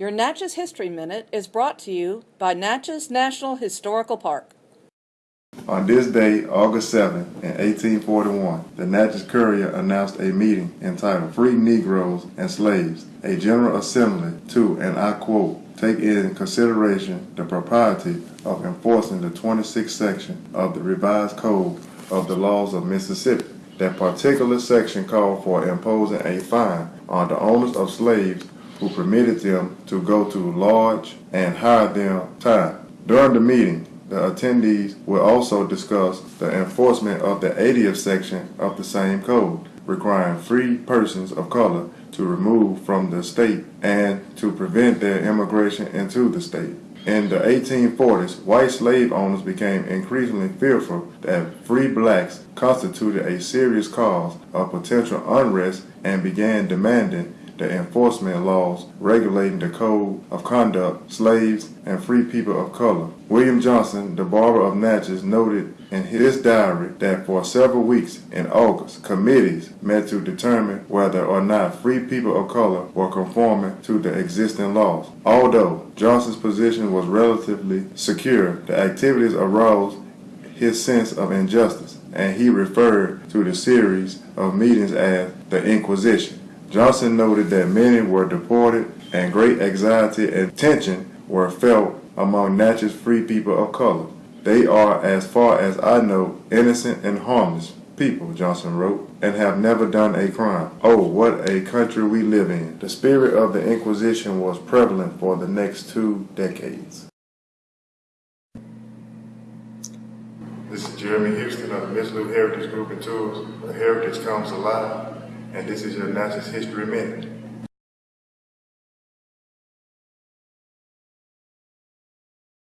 Your Natchez History Minute is brought to you by Natchez National Historical Park. On this day, August 7, in 1841, the Natchez Courier announced a meeting entitled Free Negroes and Slaves, a General Assembly to, and I quote, take in consideration the propriety of enforcing the 26th section of the revised code of the laws of Mississippi. That particular section called for imposing a fine on the owners of slaves who permitted them to go to lodge and hire them time. During the meeting, the attendees will also discuss the enforcement of the 80th section of the same code, requiring free persons of color to remove from the state and to prevent their immigration into the state. In the 1840s, white slave owners became increasingly fearful that free blacks constituted a serious cause of potential unrest and began demanding the enforcement laws regulating the code of conduct, slaves, and free people of color. William Johnson, the barber of Natchez, noted in his diary that for several weeks in August, committees met to determine whether or not free people of color were conforming to the existing laws. Although Johnson's position was relatively secure, the activities aroused his sense of injustice, and he referred to the series of meetings as the Inquisition. Johnson noted that many were deported and great anxiety and tension were felt among Natchez free people of color. They are, as far as I know, innocent and harmless people, Johnson wrote, and have never done a crime. Oh, what a country we live in. The spirit of the Inquisition was prevalent for the next two decades. This is Jeremy Houston of the Miss Lou Heritage Group and Tours, heritage comes alive and this is your Natchez History Minute.